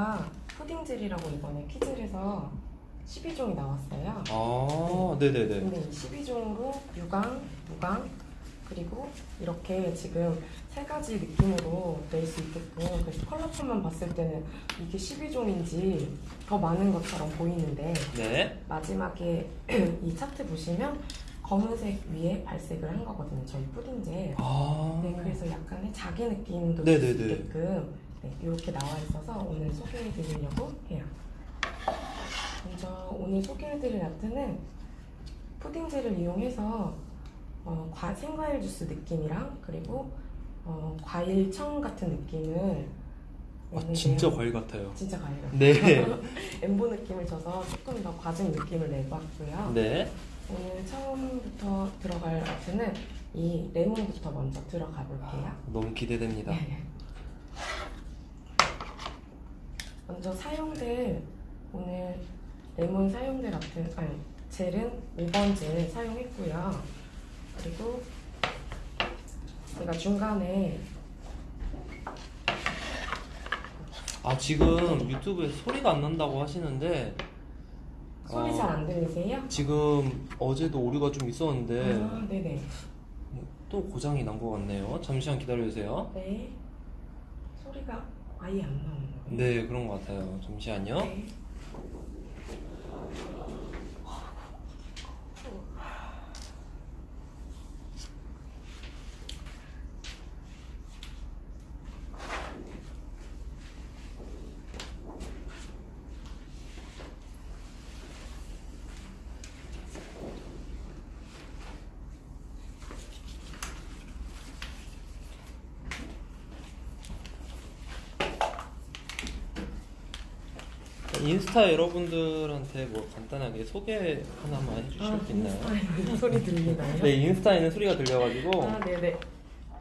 저희가 푸딩젤이라고 이번에 퀴즈에서 12종이 나왔어요. 아, 네네네. 근데 이 12종으로 유광, 무광, 그리고 이렇게 지금 세 가지 느낌으로 낼 수 있게끔 그래서 컬러폰만 봤을 때는 이게 12종인지 더 많은 것처럼 보이는데 네. 마지막에 이 차트 보시면 검은색 위에 발색을 한 거거든요. 저희 푸딩젤. 아. 네, 그래서 약간의 자기 느낌도 네네네. 줄수 있게끔 네, 이렇게 나와 있어서 오늘 소개해 드리려고 해요. 먼저 오늘 소개해 드릴 아트는 푸딩젤을 이용해서 어, 과, 생과일 주스 느낌이랑 그리고 어, 과일 청 같은 느낌을 아. 진짜 과일 같아요. 진짜 과일 같아요. 네. 엠보 느낌을 줘서 조금 더 과즙 느낌을 내고 왔고요. 네. 오늘 처음부터 들어갈 아트는 이 레몬부터 먼저 들어가 볼게요. 너무 기대됩니다. 네. 먼저 사용될 오늘 레몬 사용될 아트 아니 젤은 5번 젤 사용했고요. 그리고 제가 중간에 아, 지금 유튜브에 소리가 안 난다고 하시는데 소리 어, 잘안 들리세요? 지금 어제도 오류가 좀 있었는데 아, 네네. 또 고장이 난 것 같네요. 잠시만 기다려주세요. 네. 소리가 아예 안 나오는 거예요. 네, 그런 것 같아요. 잠시만요. 네. 인스타 여러분들한테 뭐 간단하게 소개 하나만 해주실 수 있나요? 인스타에 소리 들리나요? 네, 인스타에는 소리가 들려가지고 아, 네네.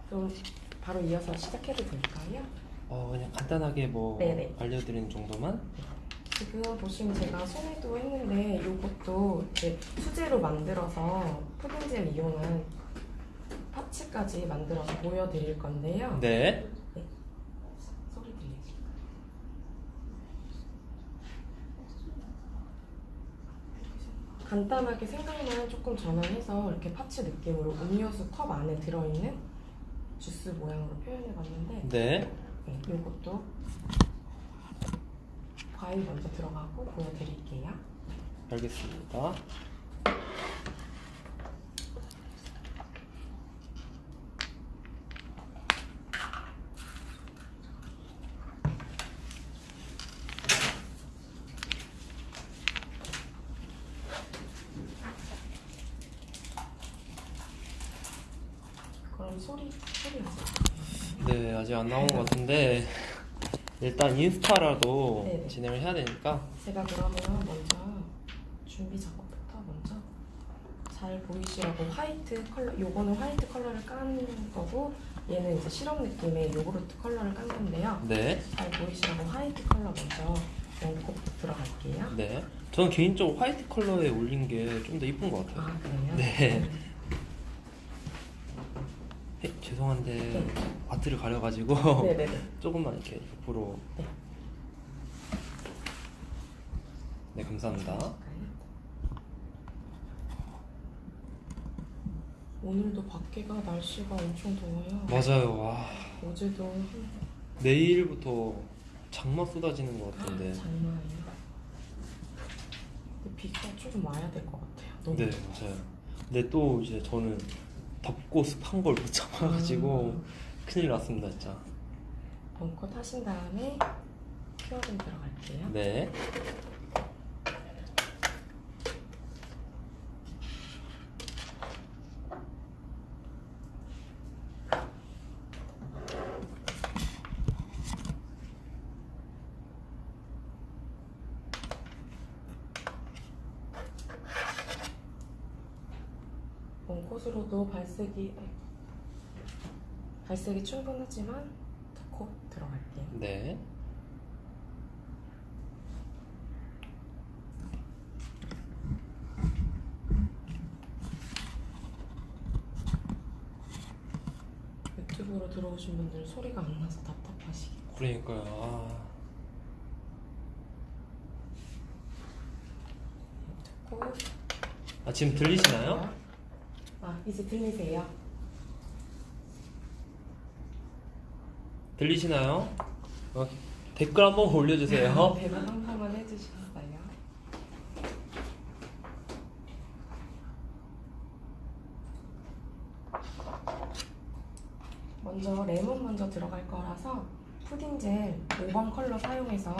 그럼 바로 이어서 시작해도 될까요? 어, 그냥 간단하게 뭐 네네. 알려드리는 정도만 지금 보시면 제가 손에도 했는데 이것도 이제 수제로 만들어서 푸딩젤 이용한 파츠까지 만들어서 보여드릴 건데요. 네. 소리 들리죠? 간단하게 생각만 조금 전환해서 이렇게 파츠 느낌으로 음료수 컵 안에 들어있는 주스 모양으로 표현해봤는데 네. 네, 이것도 과일 먼저 들어가고 보여드릴게요. 알겠습니다. 그럼 소리 소리 하세요. 네, 아직 안 나온 것 같은데 일단 인스타라도 네네. 진행을 해야 되니까 제가 그러면 먼저 준비 작업부터 먼저 잘 보이시라고 white 컬러 요거는 white 컬러를 깐 거고 얘는 이제 시럽 느낌의 요구르트 컬러를 깐 건데요. 네, 잘 보이시라고 white 컬러 먼저 넣고 들어갈게요. 네. 저는 개인적으로 white 컬러에 올린 게 좀 더 이쁜 것 같아요. 아 그래요? 네. 네, 죄송한데 네. 바트를 가려가지고 네네네. 조금만 이렇게 옆으로. 네. 네, 감사합니다. 오늘도 밖에가 날씨가 엄청 더워요. 맞아요. 와, 어제도 한 내일부터 장마 쏟아지는 것 같은데. 장난이에요. 근데 비가 조금 와야 될 것 같아요. 너무 네, 맞아요. 근데 또 이제 저는 덥고 습한 걸 못 참아가지고 음. 큰일 났습니다, 진짜. 벙커 타신 다음에 큐어링 들어갈게요. 네. 벙컷으로도 발색이 발색이 충분하지만 더 들어갈게요. 네. 유튜브로 들어오신 분들 소리가 안 나서 답답하시게. 그러니까요. 아, 고 아, 지금 들리시나요? 아 이제 들리세요? 들리시나요? 어, 댓글 한번 올려주세요. 대답 한 번만 해주시겠어요? 먼저 레몬 먼저 들어갈 거라서 푸딩 젤 5번 컬러 사용해서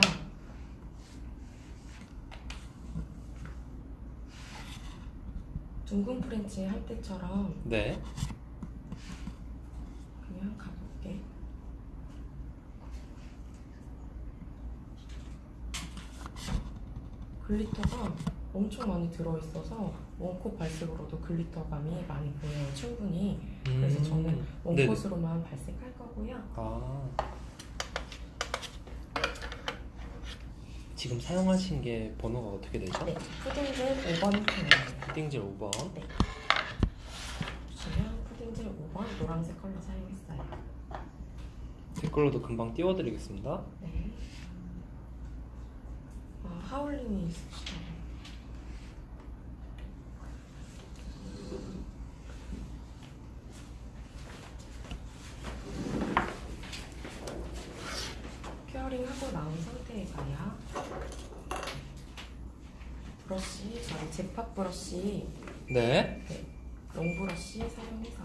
French 할 때처럼 네. 그냥 가볍게 glitter가 엄청 많이 들어있어서 one coat 발색으로도 glitter감이 많이 보여요 충분히 그래서 음, 저는 네네. one coat으로만 발색할 거고요 아. 지금 사용하신 게 번호가 어떻게 되죠? 네 푸딩젤 5번 컬러예요 푸딩젤 5번. 보시면 푸딩젤 5번 노란색 컬러 사용했어요. 댓글로도 금방 띄워드리겠습니다. 네. 아, 하울링이 있으시다고 큐어링하고 나온 상태에서요? 브러쉬 저희 잭팟 브러쉬. 네. 롱브러쉬 사용해서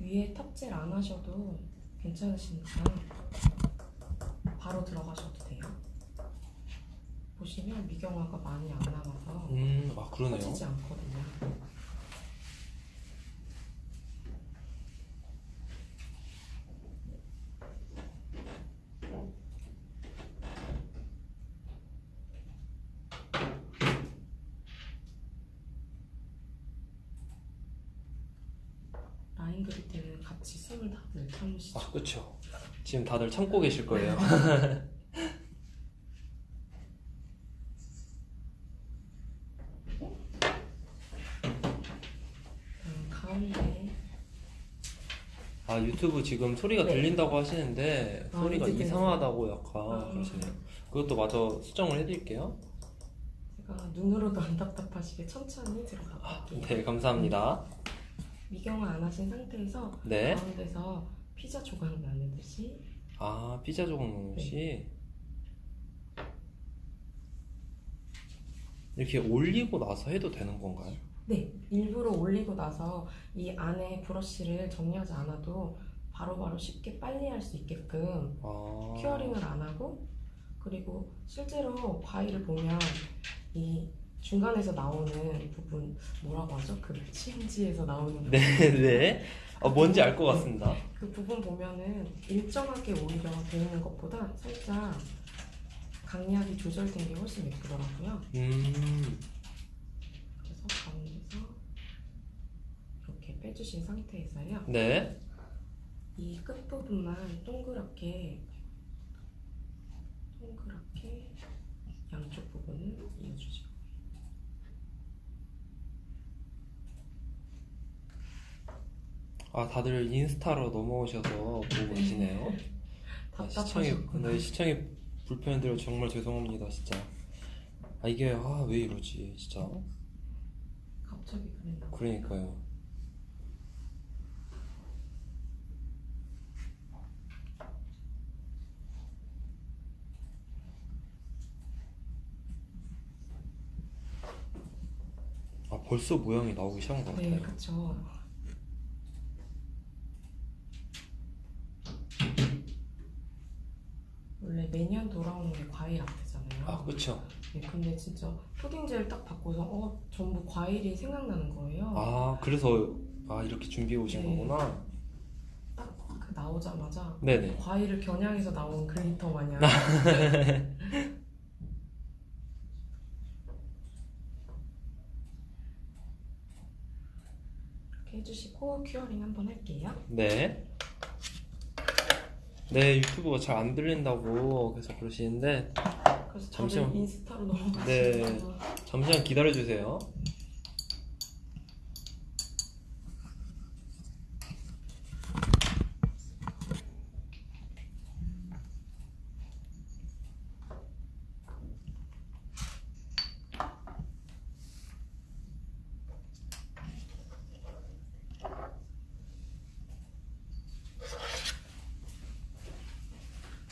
위에 탑젤 안 하셔도 괜찮으시니까 바로 들어가셔도 돼요. 보시면 미경화가 많이 안 남아서 음, 아, 그러네요. 퍼지지 않거든요. 라인 그릴 때는 같이 숨을 다들 아, 그쵸. 지금 다들 참고 계실 거예요. 음, 가운데 아, 유튜브 지금 소리가 네. 들린다고 하시는데, 아, 소리가 이제 이상하다고 약간 아. 그러시네요. 그것도 마저 수정을 해드릴게요. 제가 눈으로도 안 답답하시게 천천히 들어가 볼게요. 네, 감사합니다. 미경화 안 하신 상태에서 네. 가운데서 피자 조각 나누듯이 아, 피자 조각 넣으시 이렇게 올리고 나서 해도 되는 건가요? 네 일부러 올리고 나서 이 안에 브러쉬를 정리하지 않아도 바로 바로 쉽게 빨리 할 수 있게끔 아, 큐어링을 안 하고 그리고 실제로 과일을 보면 이 중간에서 나오는 부분 뭐라고 하죠? 그 치움지에서 나오는 부분. 네, 네. 아, 뭔지 알 것 같습니다. 그 부분 보면은 일정하게 오히려 돼 있는 것보다 살짝 강약이 조절된 게 훨씬 예쁘더라고요. 음, 그래서 가운데서 이렇게 빼주신 상태에서요. 네. 이 끝부분만 동그랗게 동그랗게 양쪽 부분을 이어주죠. 아, 다들 인스타로 넘어오셔서 보고 계시네요. 아, 시청이. 네, 시청이 불편해드려 정말 죄송합니다, 진짜. 아, 이게, 아, 왜 이러지, 진짜. 갑자기 그랬나? 그러니까요. 아, 벌써 모양이 나오기 시작한 것 네, 같아요. 그렇죠. 원래 매년 돌아오는 게 과일 art잖아요. 아, 그쵸. 네, 근데 진짜 푸딩젤 딱 받고서 어 전부 과일이 생각나는 거예요. 아, 그래서, 아, 이렇게 준비해 오신 네. 거구나. 딱 그 나오자마자 네네. 과일을 겨냥해서 나온 glitter 마냥. 이렇게 해주시고 큐어링 한번 할게요. 네. 네, 유튜브가 잘 안 들린다고 계속 그러시는데, 그래서 잠시만. 인스타로 너무 네. 잠시만 기다려 주세요.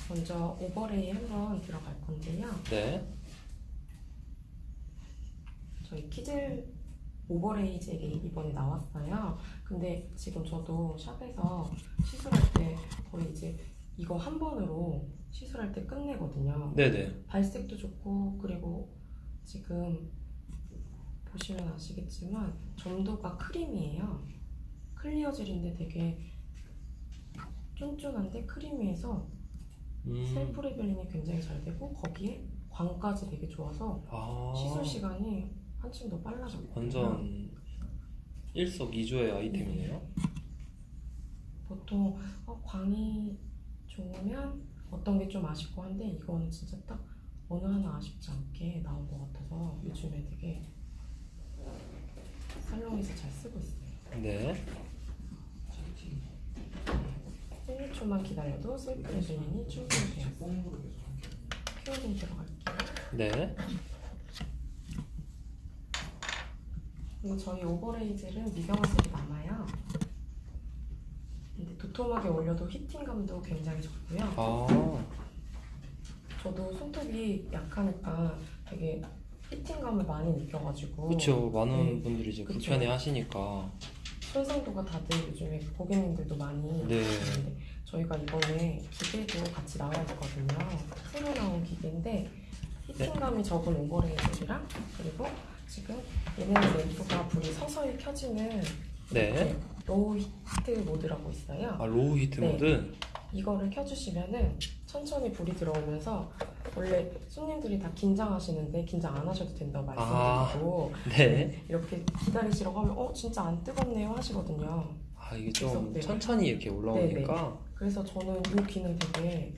먼저 overlay 한번 들어갈 건데요. 네. 저희 키즈 젤이 이번에 나왔어요. 근데 지금 저도 샵에서 시술할 때 거의 이제 이거 한 번으로 시술할 때 끝내거든요. 네네. 발색도 좋고 그리고 지금 보시면 아시겠지만 점도가 creamy해요. clear 젤인데 되게 쫀쫀한데 creamy해서 음. self leveling이 굉장히 잘 되고 거기에 광까지 되게 좋아서 아. 시술 시간이 한층 더 빨라졌고요. 완전 일석이조의 아이템이네요. 보통 어, 광이 좋으면 어떤 게 좀 아쉽고 한데 이거는 진짜 딱 어느 하나 아쉽지 않게 나온 것 같아서 요즘에 되게 살롱에서 잘 쓰고 있어요. 네. 1, 2초만 기다려도 self leveling이 충분히 되었어요. curing 들어갈게요. 네. 그리고 저희 overlay 젤은 미경화색이 남아요. 근데 도톰하게 올려도 heating감도 굉장히 좋고요. 아. 저도 손톱이 약하니까 되게 heating감을 많이 느껴가지고 그쵸. 많은 네. 분들이 이제 그쵸. 불편해 하시니까. 손상도가 다들 요즘에 고객님들도 많이 네. 있는데 저희가 이번에 기계도 같이 나와 있거든요. 새로 나온 기계인데 heating감이 적은 overlay 젤이랑 그리고 지금 얘네는 램프가 불이 서서히 켜지는 네. low heat mode라고 있어요. 아, low heat 네. 모드? 이거를 켜주시면은 천천히 불이 들어오면서 원래 손님들이 다 긴장하시는데 긴장 안 하셔도 된다고 말씀드리고 네. 이렇게 기다리시라고 하면 어 진짜 안 뜨겁네요 하시거든요. 아, 이게 그래서, 좀 네. 천천히 이렇게 올라오니까. 그래서 저는 이 기능 되게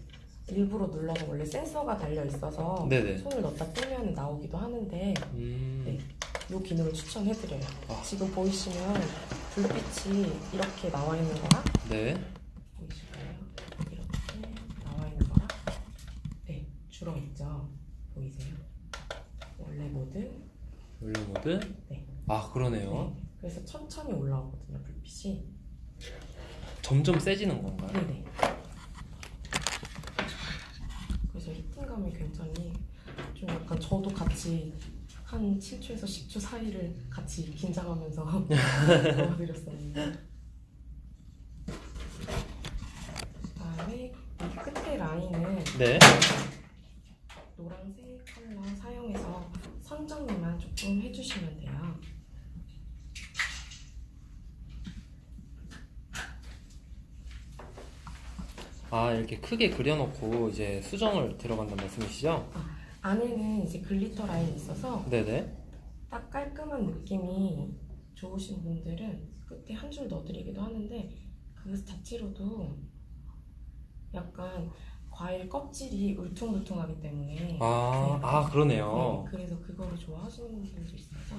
일부러 눌러서 원래 센서가 달려 있어서 네네. 손을 넣다 뜨면 나오기도 하는데 음. 네. 이 기능을 추천해드려요. 아. 지금 보이시면 불빛이 이렇게 나와 있는 거랑 네. 보이실까요? 이렇게 나와 있는 거랑 네 줄어 있죠. 보이세요? 원래 모드 원래 모드? 네. 아, 그러네요. 네. 그래서 천천히 올라오거든요. 불빛이 점점 세지는 건가요? 네네. 히팅감이 굉장히 좀 약간 저도 같이 한 7초에서 10초 사이를 같이 긴장하면서 도와드렸었는데 그다음에 이 끝에 라인은 네. 노란색 컬러 사용해서 선 정리만 조금 해주시면 돼요. 아, 이렇게 크게 그려놓고 이제 수정을 들어간다는 말씀이시죠? 안에는 이제 glitter 라인이 있어서 네네. 딱 깔끔한 느낌이 좋으신 분들은 끝에 한 줄 넣어드리기도 하는데 그 자체로도 약간 과일 껍질이 울퉁불퉁하기 때문에 아, 네. 아, 그러네요. 네, 그래서 그거를 좋아하시는 분들도 있어서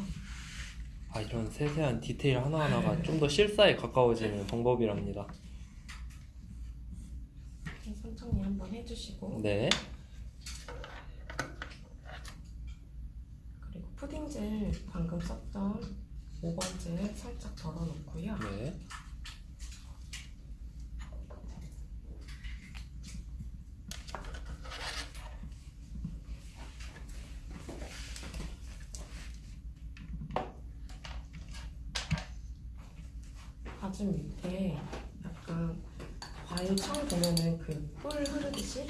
아, 이런 세세한 디테일 하나하나가 좀 더 실사에 가까워지는 방법이랍니다. 선정리 한번 해주시고 네. 그리고 푸딩젤 방금 썼던 5번젤 살짝 덜어놓고요 네. 가슴 밑에 약간 과일 청 보면은 그 뿔 흐르듯이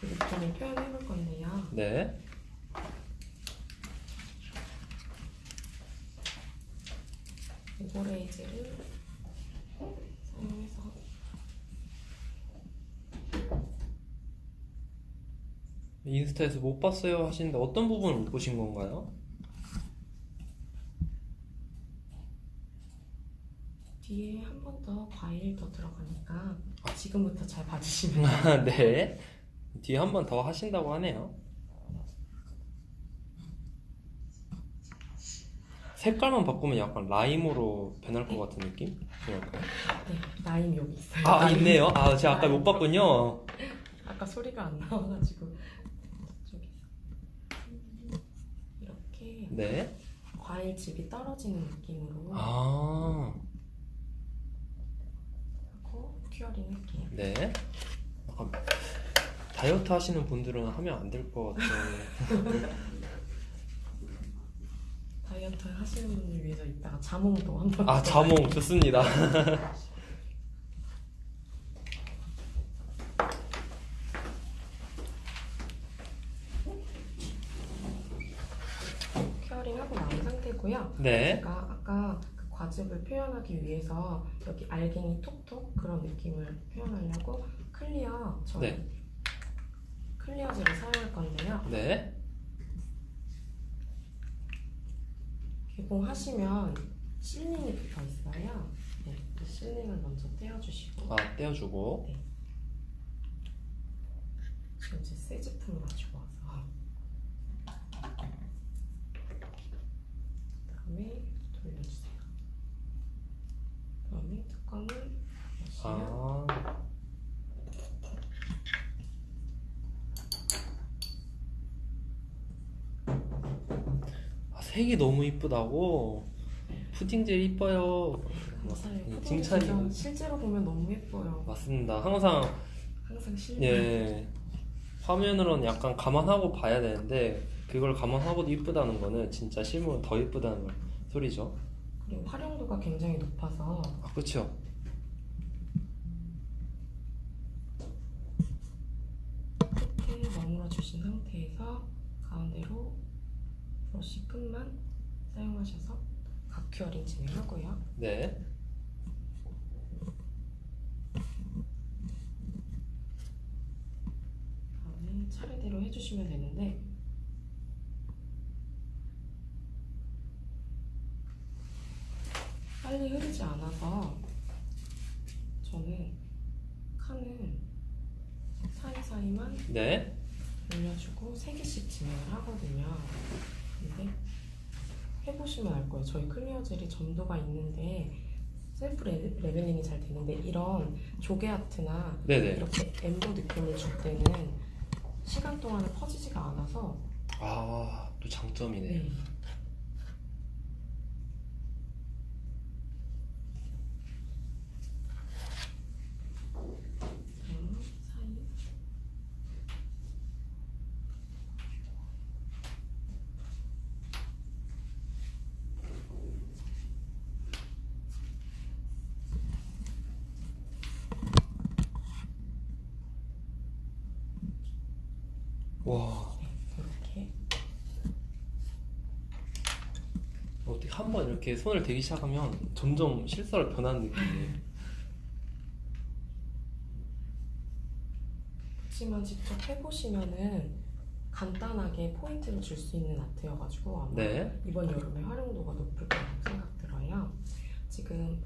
그 느낌을 표현해 볼 건데요. 네. 오버레이즈를 사용해서 인스타에서 못 봤어요 하시는데 어떤 부분을 못 보신 건가요? 뒤에 한 번 더 과일 더 들어가니까 지금부터 잘 봐주시면 아, 네. 뒤에 한 번 더 하신다고 하네요. 색깔만 바꾸면 약간 라임으로 변할 것 같은 느낌? 그럴까요? 네, 라임 여기 있어요. 아, 라임. 있네요. 아, 제가 아까 못 봤군요. 아까 소리가 안 나와가지고 저기 이렇게 네. 과일즙이 떨어지는 느낌으로. 아. 큐어링 할게요. 네. 약간 다이어트 하시는 분들은 하면 안 될 것 같아요. 다이어트 하시는 분을 위해서 이따가 자몽도 한번 아 자몽 좋습니다. curing 하고 나온 상태고요. 네. 제가 아까 그 과즙을 표현하기 위해서 여기 알갱이 톡톡 그런 느낌을 표현하려고 clear 저희 네. clear 젤을 사용할 건데요. 네. 개봉하시면 sealing이 붙어 있어요. 네, 이 sealing을 먼저 떼어주시고 아 떼어주고. 지금 제 새 제품을 가지고 와서 그다음에 돌려주세요. 그다음에 뚜껑을 아. 아, 색이 너무 이쁘다고. 푸딩 젤 이뻐요. 감사해요. 음, 푸딩이 칭찬이- 실제로 보면 너무 예뻐요. 맞습니다. 항상 항상 실물. 예 화면으로는 약간 감안하고 봐야 되는데 그걸 감안하고도 이쁘다는 거는 진짜 실물은 더 이쁘다는 소리죠. 그리고 활용도가 굉장히 높아서 아 그렇죠. 끝에 머물러 주신 상태에서 가운데로 브러쉬 끝만 사용하셔서 각큐어링 진행하고요. 네. 다음에 차례대로 해주시면 되는데 빨리 흐르지 않 아서 저는 칸을 사이사이만 네. 올려주고 세 개씩 진행을 하거든요. 근데 해보시면 알 거예요. 저희 clear 젤이 점도가 있는데 self le- leveling이 잘 되는데 이런 조개 아트나 네네. 이렇게 embo 느낌을 줄 때는 시간 동안에 퍼지지가 않아서 아 또 장점이네. 네. 음, 사이 와 이렇게 어떻게 한 번 이렇게 손을 대기 시작하면 점점 실사로 변하는 느낌이에요. 그렇지만 직접 해보시면은 간단하게 포인트를 줄 수 있는 아트여가지고 아마 네. 이번 여름에 활용도가 높을 거라고 생각 들어요. 지금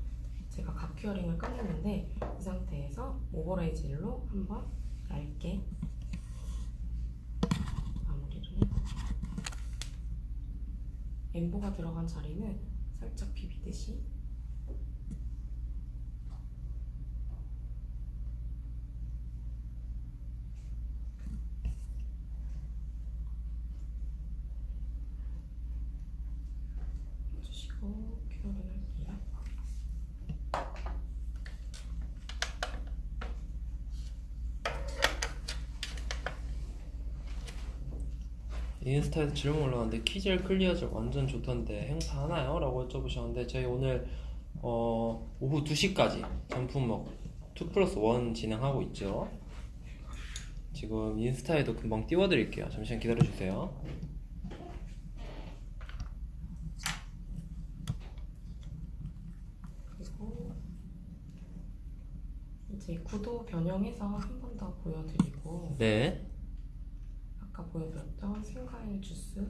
제가 각큐어링을 끝냈는데 이 상태에서 오버레이 젤로 한번 얇게 마무리를 엠보가 들어간 자리는 살짝 비비듯이 해주시고 큐어링 할게요. 인스타에서 질문 올라왔는데 키젤 클리어젤 완전 좋던데 행사 하나요? 라고 여쭤보셨는데 저희 오늘 어, 오후 2시까지 전품목 2 플러스 1 진행하고 있죠. 지금 인스타에도 금방 띄워드릴게요. 잠시만 기다려주세요. 그리고 이제 구도 변형해서 한 번 더 보여드리고 네 아까 보여드렸던 생과일 주스로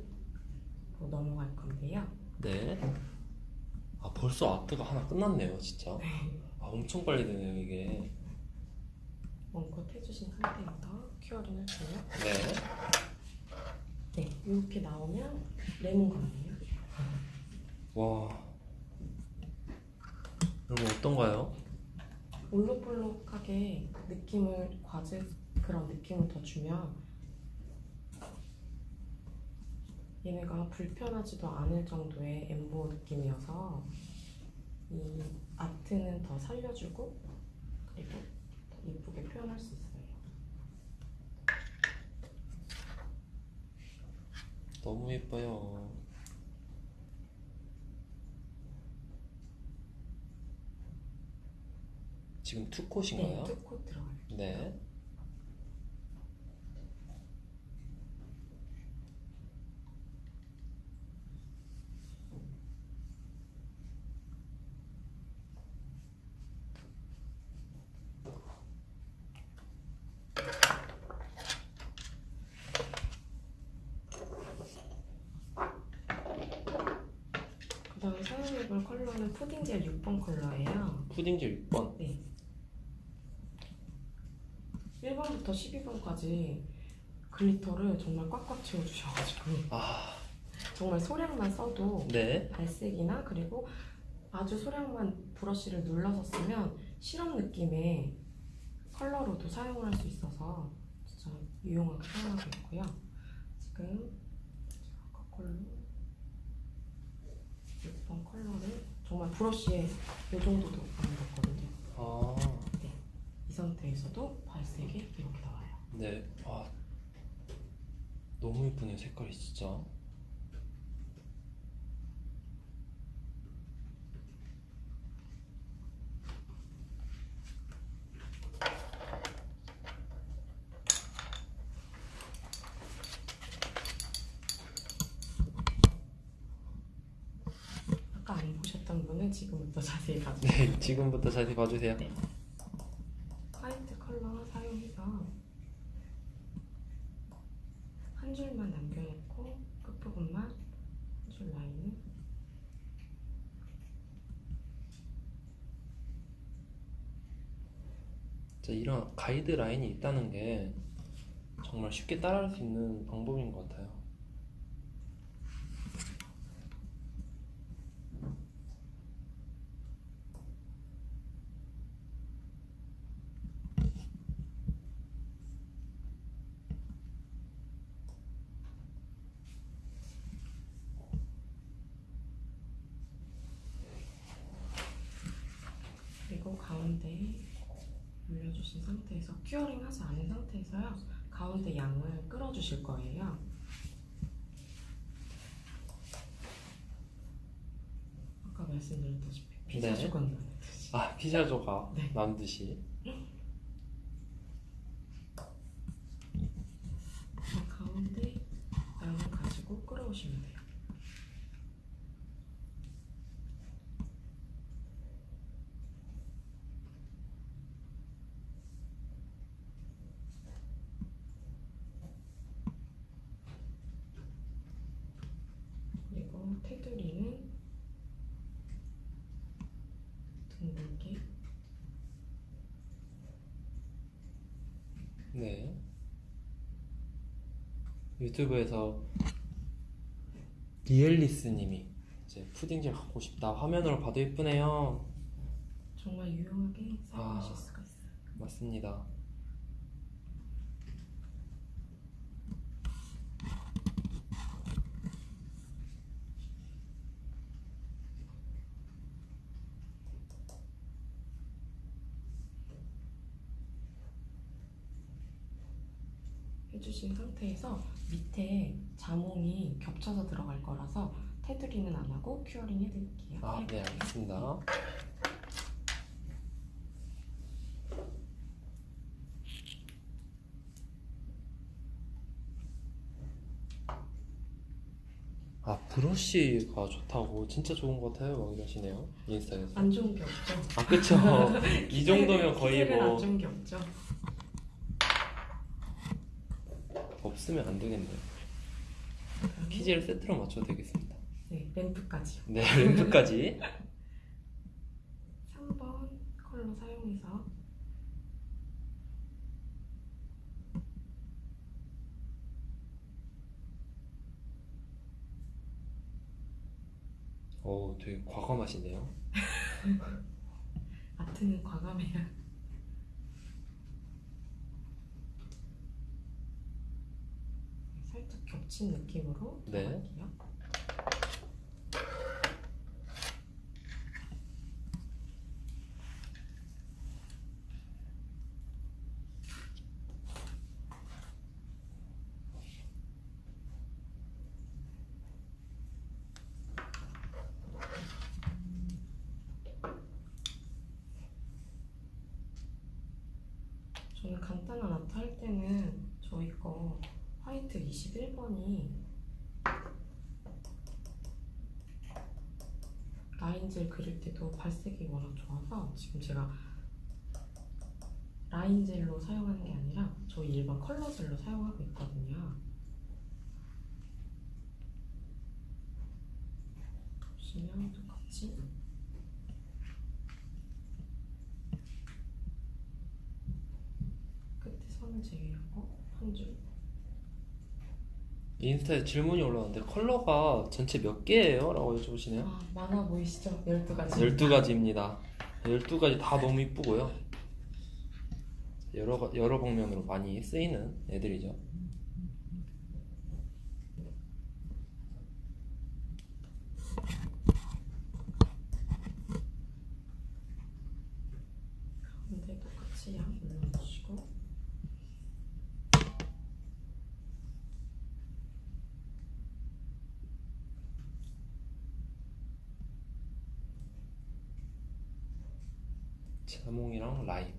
넘어갈 건데요. 네. 아 벌써 아트가 하나 끝났네요 진짜 아 엄청 빨리 되네요 이게 one coat 해주신 상태에서 curing 할게요. 네 네, 이렇게 나오면 레몬감이에요. 와. 여러분 어떤가요? 볼록볼록하게 느낌을 과즙 그런 느낌을 더 주면 얘네가 불편하지도 않을 정도의 엠보 느낌이어서 이 아트는 더 살려주고 그리고 더 예쁘게 표현할 수 있어요. 너무 예뻐요. 지금 네, 투콧인가요? 투코 들어가요. 네. 그다음 사용해볼 컬러는 푸딩 젤 6번 컬러예요. 푸딩젤 6번. 네. 1번부터 12번까지 glitter를 정말 꽉꽉 채워주셔가지고 아, 정말 소량만 써도 네. 발색이나 그리고 아주 소량만 브러쉬를 눌러서 쓰면 시럽 느낌의 컬러로도 사용할 수 있어서 진짜 유용하게 사용하고 있고요. 지금 아까 컬러 6번 컬러를 정말 브러쉬에 이 정도도 안 묻었거든요. 아, 이 상태에서도 발색이 이렇게 나와요. 네. 아, 너무 예쁘네요, 색깔이 진짜. 아까 안 보셨던 분은 지금부터 자세히 봐주세요. 네, 지금부터 자세히 봐주세요. 네. 화이트 컬러 사용해서 한 줄만 남겨놓고 끝부분만 한 줄 라인을 진짜 이런 가이드 라인이 있다는 게 정말 쉽게 따라할 수 있는 방법인 것 같아요. 그리고 가운데 올려주신 상태에서 큐어링 하지 않은 상태에서요 가운데 양을 끌어주실 거예요 아까 말씀드렸다시피 피자 네. 조각 나듯이 아, 피자 조각 네. 만드시. 자, 가운데 양을 가지고 끌어오시면 돼요 그리고 테두리는 둥글게 네. 유튜브에서 리엘리스님이 이제 푸딩젤 갖고 싶다 화면으로 봐도 예쁘네요. 정말 유용하게 사용하실 아. 수가 있어요. 맞습니다. 해주신 상태에서 밑에 자몽이 겹쳐서 들어갈 거라서 테두리는 안 하고 큐어링 해드릴게요. 아, 네, 알겠습니다. 아, 브러쉬가 좋다고 진짜 좋은 것 같아요. 막 이러시네요. 인스타에서. 안 좋은 게 없죠. 아, 그쵸. 이 정도면 거의 뭐 안 좋은 게 없죠. 없으면 안 되겠네요. 키즈를 세트로 맞춰도 되겠습니다. 네, 램프까지요. 네, 램프까지. 3번 컬러 사용해서 오, 되게 과감하시네요. 아트는 과감해야. 겹친 느낌으로 네. 들어갈게요. 저는 간단한 아트 할 때는 저희 거 화이트 21번이 라인젤 그릴 때도 발색이 워낙 좋아서 지금 제가 라인젤로 사용하는 게 아니라 저희 일반 컬러젤로 사용하고 있거든요. 보시면 똑같이 끝에 선을 제외하고 한 줄. 인스타에 질문이 올라왔는데 컬러가 전체 몇 개예요? 라고 여쭤보시네요. 아, 많아 보이시죠? 12가지. 12가지입니다. 12가지 다 너무 이쁘고요. 여러, 가- 여러 방면으로 많이 쓰이는 애들이죠. 가운데 똑같이 양 올려주시고 자몽이랑 라임.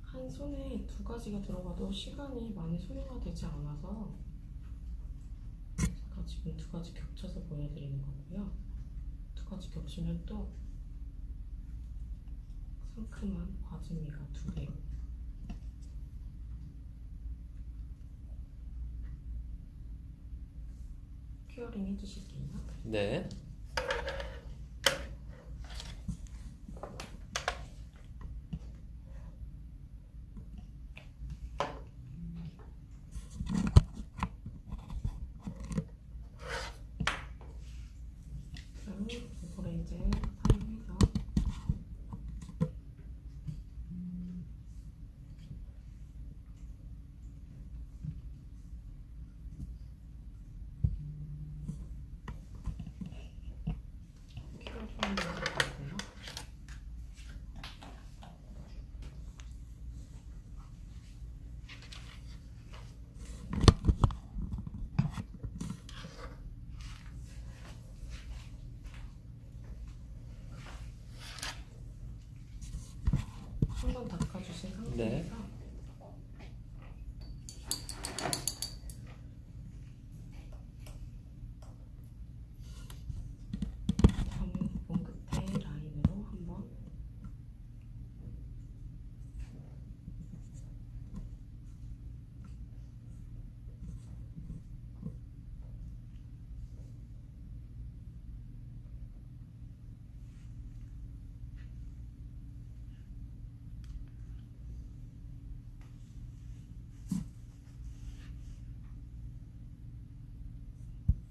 한 손에 두 가지가 들어가도 시간이 많이 소요가 되지 않아서 제가 지금 두 가지 겹쳐서 보여드리는 거고요. 두 가지 겹치면 또 상큼한 과즙미가 두 배. 큐어링 해주실게요. 네. 그럼 이거를 이제 사용해서 큐어 좀 넣어주고요. 한 번 닦아주신 상태에서 네. 점은 부분 끝에 라인으로 한번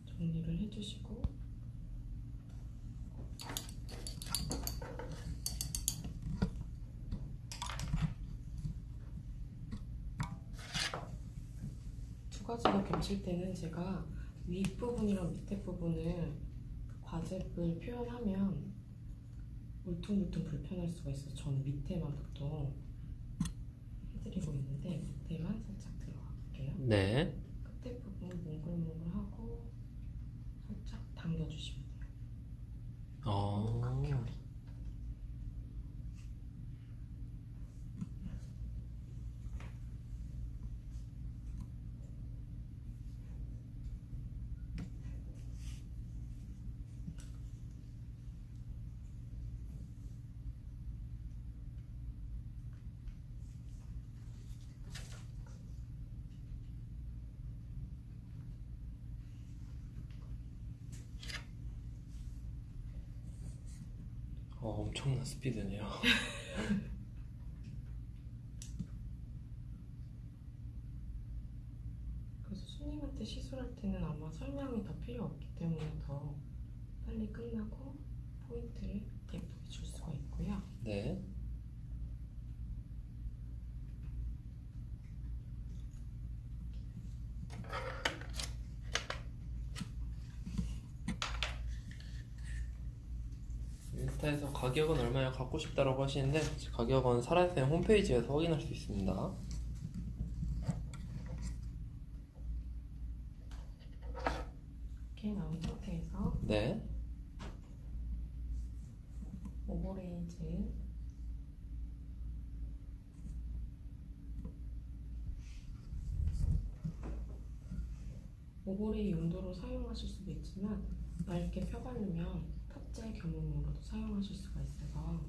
정리를 해주시고 두 가지가 겹칠 때는 제가 윗부분이랑 밑에 부분을 과즙을 표현하면 울퉁불퉁 불편할 수가 있어서 저는 밑에만 보통 해드리고 있는데 밑에만 살짝 들어갈게요. 네. 엄청난 스피드네요. 그래서 손님한테 시술할 때는 아마 설명이 더 필요 없기 때문에 더 빨리 끝나고 포인트를 예쁘게 줄 수가 있고요. 네. 인스타에서 가격은 얼마나 갖고 싶다라고 하시는데 가격은 사라쌤 홈페이지에서 확인할 수 있습니다. 이렇게 나온 상태에서 네. overlay즈 overlay 용도로 사용하실 수도 있지만 얇게 펴바르면 탑재 겸용으로도 사용하실 수가 있어서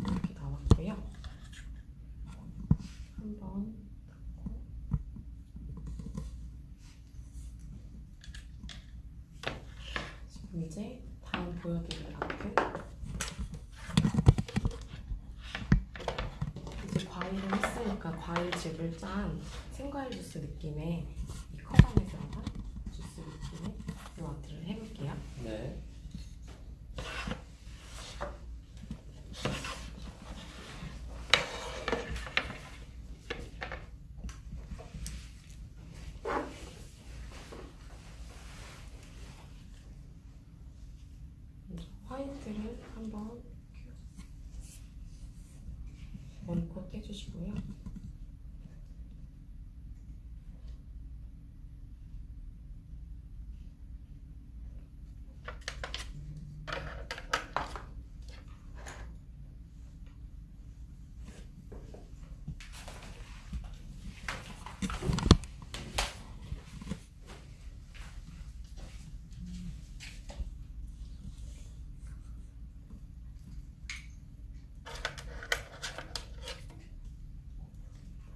이렇게 나왔고요. 한번 닫고 지금 이제 다음 보여드릴 아트 이제 과일을 했으니까 과일즙을 짠 생과일 주스 느낌의 이 컵안에 들어간 주스 느낌의 이 아트를 해볼게요. 네. 먼저 화이트를 한번 원콧 해주시고요.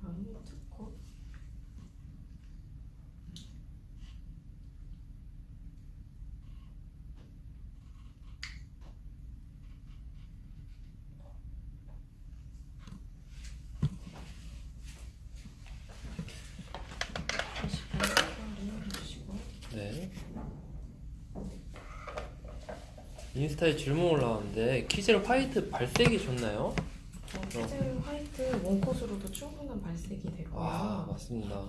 다음에 투콧 다시 발색을 해주시고 네. 인스타에 질문 올라왔는데 키젤 화이트 발색이 좋나요? 어, 키즈 화이트 one coat으로도 충분한 발색이 되고요. 아 맞습니다.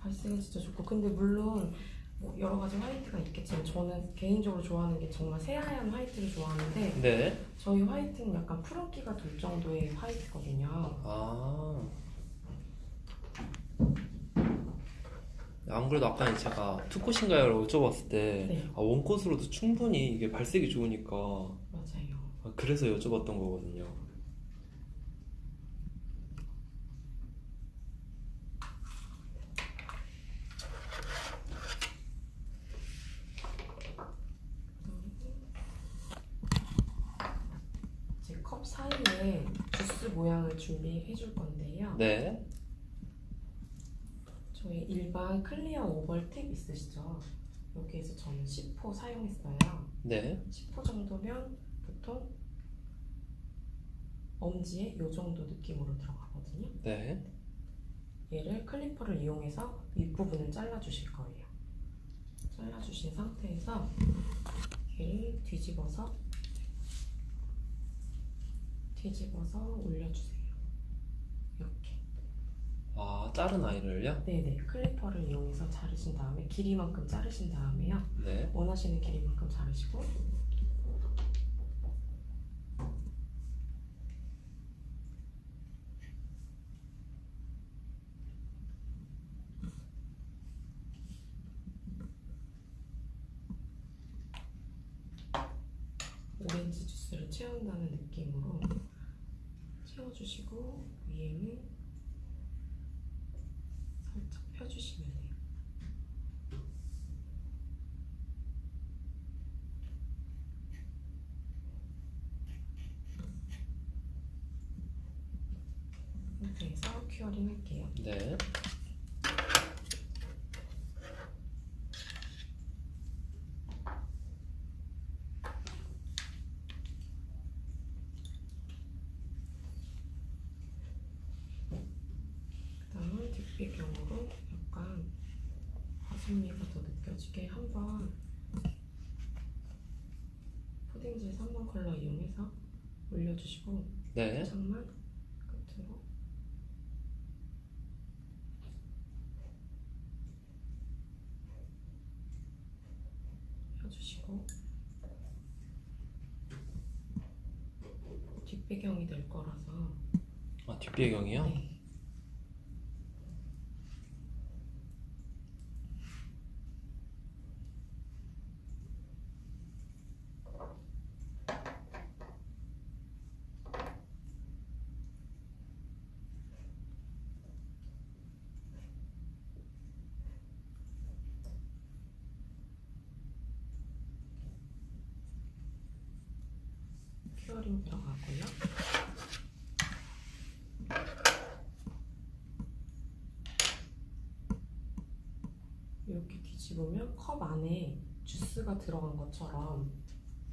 발색은 진짜 좋고 근데 물론 뭐 여러 가지 화이트가 있겠지만 저는 개인적으로 좋아하는 게 정말 새하얀 화이트를 좋아하는데 네. 저희 화이트는 약간 푸른기가 돌 정도의 화이트거든요. 아. 안 그래도 아까 제가 two coat인가요라고 여쭤봤을 때 네. 아, one coat으로도 충분히 이게 발색이 좋으니까 맞아요. 아, 그래서 여쭤봤던 거거든요. 제 컵 사이에 주스 모양을 준비해 줄 건데요. 네. 저희 일반 클리어 오벌 팁 있으시죠? 여기에서 저는 10호 사용했어요. 네. 10호 정도면 보통 엄지에 이 정도 느낌으로 들어가거든요. 네. 얘를 클리퍼를 이용해서 윗부분을 잘라주실 거예요. 잘라주신 상태에서 얘를 뒤집어서 뒤집어서 올려주세요. 이렇게. 아 자른 아이를요? 네네. 클리퍼를 이용해서 자르신 다음에 길이만큼 자르신 다음에요. 네. 원하시는 길이만큼 자르시고 오렌지 주스를 채운다는 느낌으로 채워주시고 위에는 살짝 펴주시면 돼요. 상태에서 할게요. 네. 그다음은 뒷배경으로 약간 화순미가 더 느껴지게 한번 푸딩지 3번 컬러 이용해서 올려주시고 네. 장만 끝으로 해주시고 뒷배경이 될 거라서 아, 뒷 배경이요? 네. 큐어링 들어가고요. 이렇게 뒤집으면 컵 안에 주스가 들어간 것처럼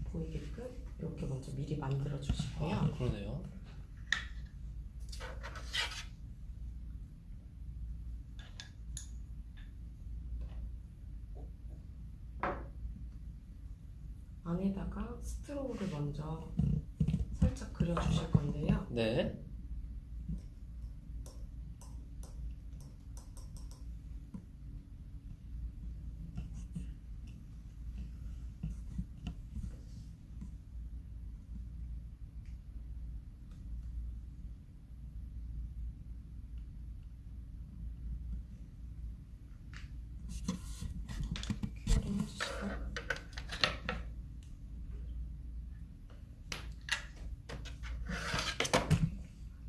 보이게끔 이렇게 먼저 미리 만들어 주시고요. 아, 그러네요. 안에다가 스트로우를 먼저 살짝 그려 주실 건데요. 네. curing 해주시고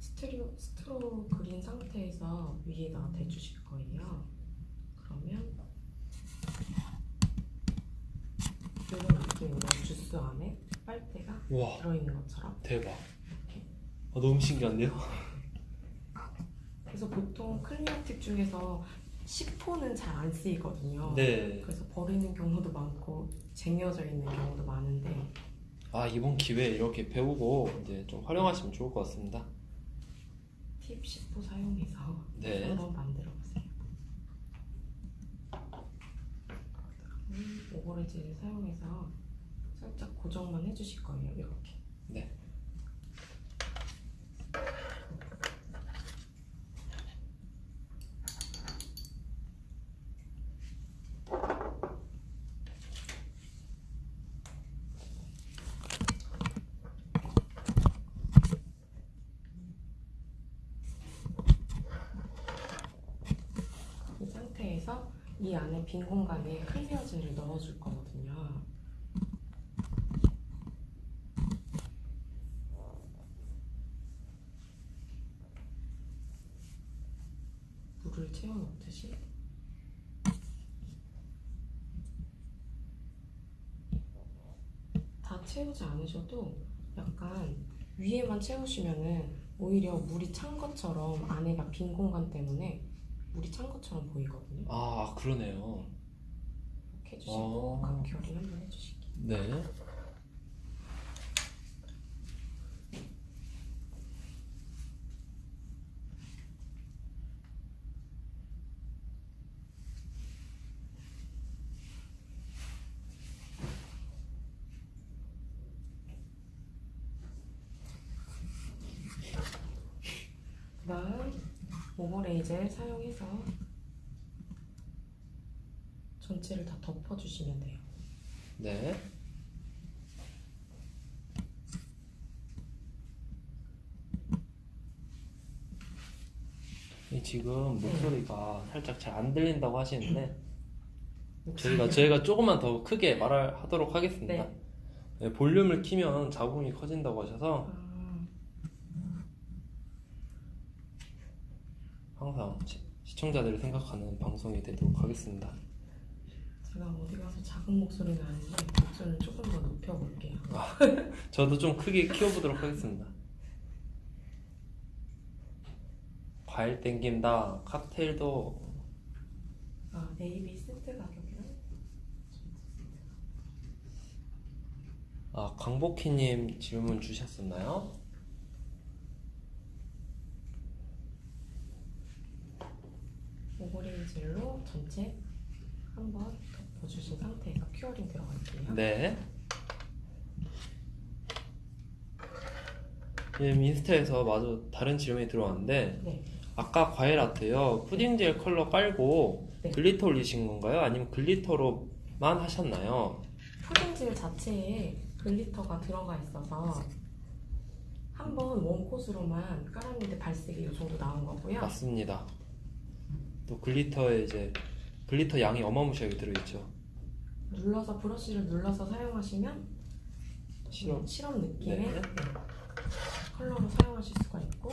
straw, straw 그린 상태에서 위에다 대주실 거예요. 그러면 이런 느낌으로 주스 안에 빨대가 우와, 들어있는 것처럼 대박. 아, 너무 신기한데요? 그래서 보통 clear tip 중에서 10호는 잘 안 쓰이거든요. 네. 그래서 버리는 경우도 많고 쟁여져 있는 경우도 많은데 아, 이번 기회에 이렇게 배우고 이제 좀 활용하시면 좋을 것 같습니다. 팁 10호 사용해서 네. 한번 만들어 보세요. 오버레지를 사용해서 살짝 고정만 해주실 거예요. 이렇게. 네. 이 상태에서 이 안에 빈 공간에 클리어젤을 넣어줄 거거든요. 물을 채워 넣듯이 다 채우지 않으셔도 약간 위에만 채우시면은 오히려 물이 찬 것처럼 안에가 빈 공간 때문에 물이 찬 것처럼 보이거든요. 아, 그러네요. 이렇게 해주시고 어. 각결이 한번 해주실게요. 네. 그다음 오버레이젤 사용해서 전체를 다 덮어주시면 돼요. 네. 이 지금 목소리가 살짝 잘 안 들린다고 하시는데 저희가 저희가 조금만 더 크게 말을 하도록 하겠습니다. 네. 네, 볼륨을 키면 자궁이 커진다고 하셔서 아, 항상 시, 시청자들을 생각하는 방송이 되도록 하겠습니다. 제가 어디 가서 작은 목소리 나는데 목소리를 조금 더 높여볼게요. 저도 좀 크게 키워보도록 하겠습니다. 과일 땡긴다. 칵테일도 아, AB 세트 가격이랑 아 광복희님 질문 주셨었나요? overlay gel로 전체 한번 덮어주신 상태에서 curing 들어갈게요. 네. 지금 인스타에서 마저 다른 질문이 들어왔는데 네. 아까 과일 아트요 푸딩 젤 컬러 깔고 네. glitter 올리신 건가요? 아니면 glitter로만 하셨나요? 푸딩젤 자체에 glitter가 들어가 있어서 한 번 one coat으로만 깔았는데 발색이 이 정도 나온 거고요. 맞습니다. 또 glitter에 이제 glitter 양이 어마무시하게 들어있죠. 눌러서 브러쉬를 눌러서 사용하시면 시럽. 음, 시럽 느낌의 네. 네, 컬러로 사용하실 수가 있고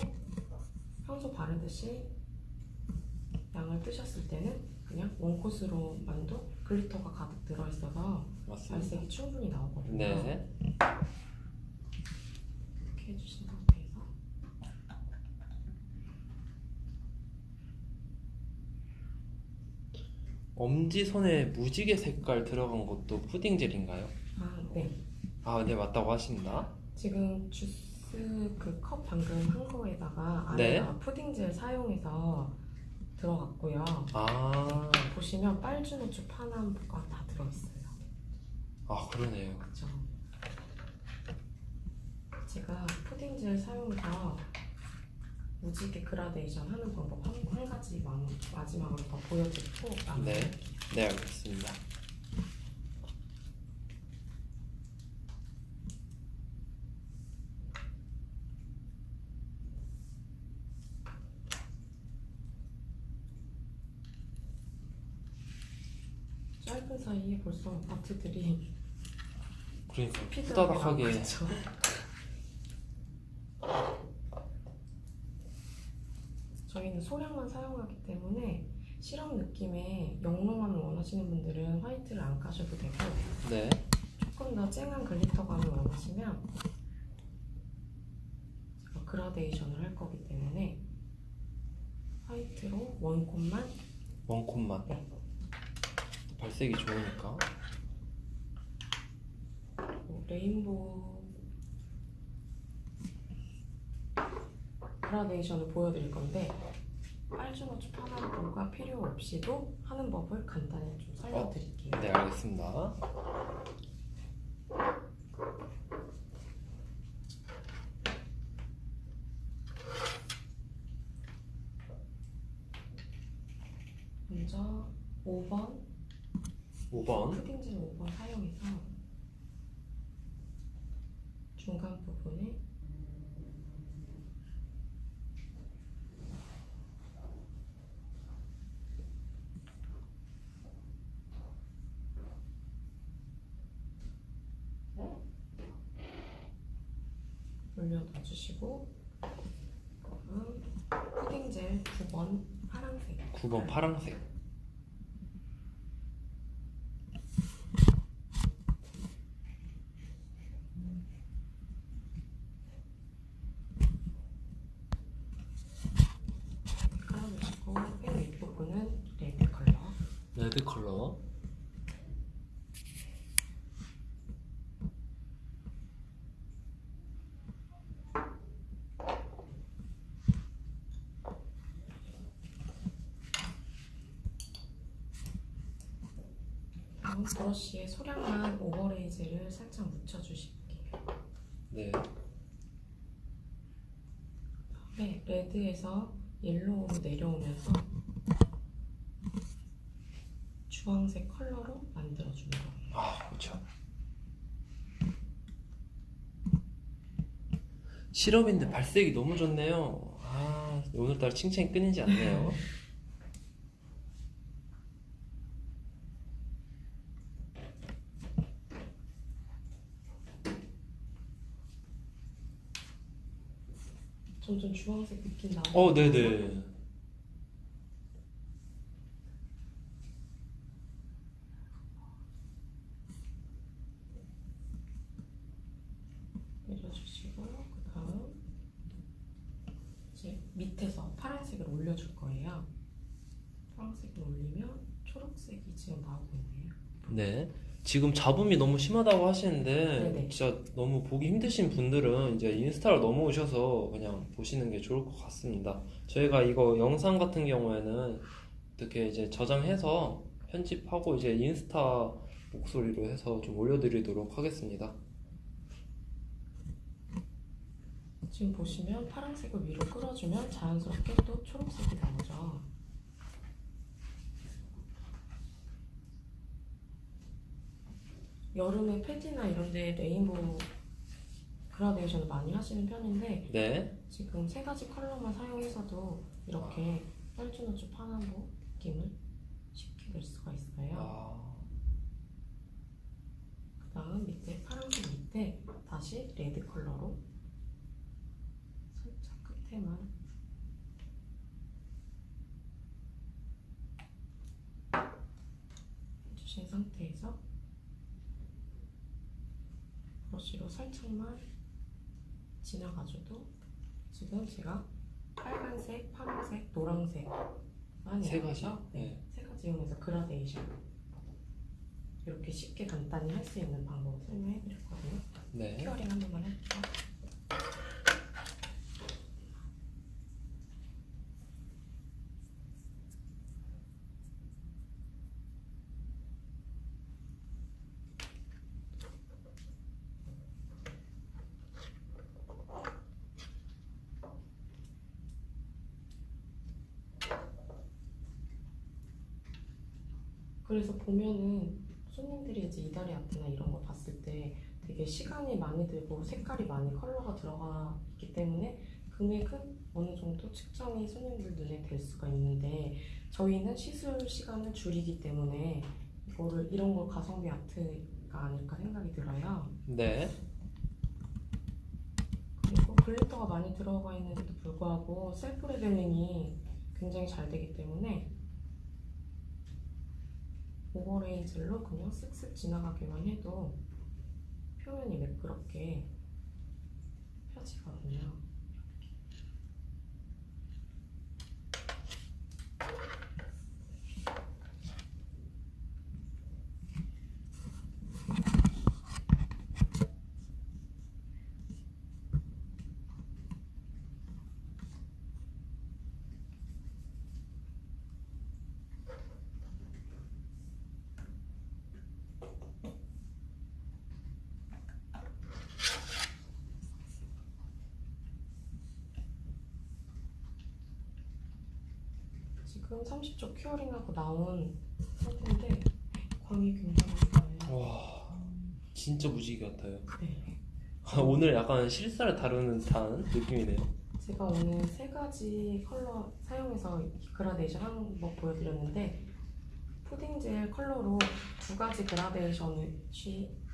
평소 바르듯이 양을 뜨셨을 때는 그냥 one coat으로만도 glitter가 가득 들어있어서 맞습니다. 발색이 충분히 나오거든요. 네. 이렇게 해주신 상태에서 엄지손에 무지개 색깔 들어간 것도 푸딩 젤인가요? 아, 네. 아, 네 맞다고 하십니다. 지금 주스 그 컵 방금 한 거에다가 네. 안에다가 푸딩젤 사용해서 들어갔고요. 아, 보시면 빨주노초 파남가 다 들어있어요. 아 그러네요. 그렇죠. 제가 푸딩젤 사용해서 무지개 그라데이션 하는 방법 한, 한 가지 마, 마지막으로 더 보여드리고 네, 네 알겠습니다. 짧은 사이에 벌써 아트들이 그러니까 후다닥하게 나오죠. 저희는 소량만 사용하기 때문에 실험 느낌의 영롱함을 원하시는 분들은 화이트를 안 까셔도 되고 네, 조금 더 쨍한 글리터감을 원하시면 제가 그라데이션을 할 거기 때문에 화이트로 원콧만. 원콧만? 네. 발색이 좋으니까. 뭐 레인보우 그라데이션을 보여드릴 건데 빨주노초 파남보가 필요 없이도 하는 법을 간단히 좀 설명드릴게요. 네 알겠습니다. 먼저 5번 5번 푸딩젤 5번 사용해서 중간 부분에 올려놔 주시고 그다음 푸딩 젤 9번 파란색. 9번 파랑색. 깔아주시고 맨 윗부분은 레드 컬러. 레드 컬러 브러쉬에 소량만 overlay gel을 살짝 묻혀주실게요. 네 네, red에서 yellow로 내려오면서 주황색 컬러로 만들어주는 거예요. 아, 그렇죠. 시럽인데 발색이 너무 좋네요. 아, 오늘따라 칭찬이 끊이지 않네요. 점점 주황색 느낌 나오고 어, 네네. 내려주시고 그 다음 이제 밑에서 파란색을 올려줄 거예요. 파란색을 올리면 초록색이 지금 나오고 있네요. 네. 지금 잡음이 너무 심하다고 하시는데 네네. 진짜 너무 보기 힘드신 분들은 이제 인스타로 넘어오셔서 그냥 보시는 게 좋을 것 같습니다. 저희가 이거 영상 같은 경우에는 어떻게 이제 저장해서 편집하고 이제 인스타 목소리로 해서 좀 올려드리도록 하겠습니다. 지금 보시면 파란색을 위로 끌어주면 자연스럽게 또 초록색이 나오죠. 여름에 패디나 이런 데 레인보우 그라데이션을 많이 하시는 편인데 네. 지금 세 가지 컬러만 사용해서도 이렇게 혈주노주 파남보 느낌을 쉽게 낼 수가 있어요. 아, 그 다음 밑에 파란색 밑에 다시 레드 컬러로 살짝 끝에만 해주신 상태에서 브러쉬로 살짝만 지나가줘도 지금 제가 빨간색, 파란색, 노란색만 세 가지? 네, 네. 세 가지 이용해서 그라데이션 이렇게 쉽게 간단히 할 수 있는 방법을 설명해 드렸거든요. 네. curing 한 번만 해볼게요. 그래서 보면은 손님들이 이제 이달의 아트나 이런 거 봤을 때 되게 시간이 많이 들고 색깔이 많이 컬러가 들어가 있기 때문에 금액은 어느 정도 측정이 손님들 눈에 될 수가 있는데 저희는 시술 시간을 줄이기 때문에 이거를 이런 걸 가성비 아트가 아닐까 생각이 들어요. 네. 그리고 glitter가 많이 들어가 있는데도 불구하고 self leveling이 굉장히 잘 되기 때문에 오버레이즐로 그냥 쓱쓱 지나가기만 해도 표면이 매끄럽게 펴지거든요. 30초 curing하고 나온 상태인데 광이 굉장히 좋아요. 와, 진짜 무지개 같아요. 네. 오늘 약간 실사를 다루는 듯한 느낌이네요. 제가 오늘 세 가지 컬러 사용해서 그라데이션 하는 법 보여드렸는데 푸딩 젤 컬러로 두 가지 그라데이션이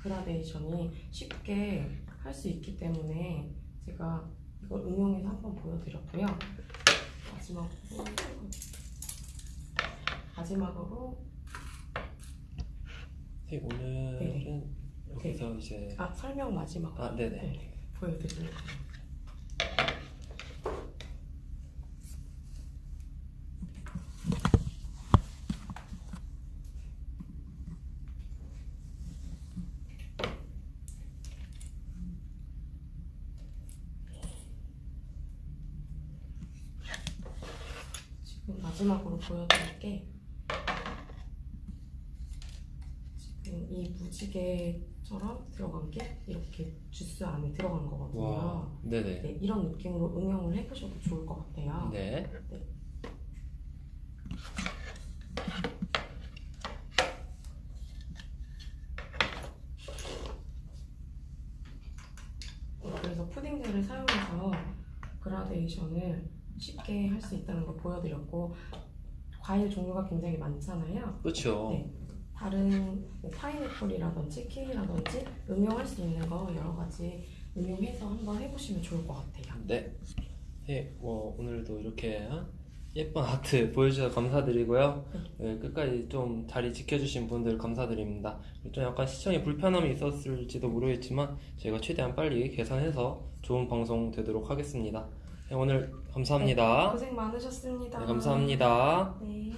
그라데이션이 쉽게 할 수 있기 때문에 제가 이걸 응용해서 한번 보여드렸고요. 마지막으로 마지막으로. 네, 오늘은 여기서 이제 아 설명 마지막 아, 네네. 네, 거예요. 지금 마지막으로 보여드릴 게 지금 이 무지개처럼 들어간 게 이렇게 주스 안에 들어간 거거든요. 와, 네네. 네, 이런 느낌으로 응용을 해보셔도 좋을 것 같아요. 네. 그래서 푸딩젤을 사용해서 그라데이션을 쉽게 할 수 있다는 걸 보여드렸고 과일 종류가 굉장히 많잖아요. 그렇죠. 네. 다른 뭐 파인애플이라든지 키위라든지 응용할 수 있는 거 여러 가지 응용해서 한번 해보시면 좋을 것 같아요. 네. 네, 뭐 오늘도 이렇게 어? 예쁜 아트 보여주셔서 감사드리고요. 네, 끝까지 좀 자리 지켜주신 분들 감사드립니다. 좀 약간 시청에 불편함이 있었을지도 모르겠지만 저희가 최대한 빨리 개선해서 좋은 방송 되도록 하겠습니다. 네, 오늘 감사합니다. 고생 많으셨습니다. 네, 감사합니다. 네.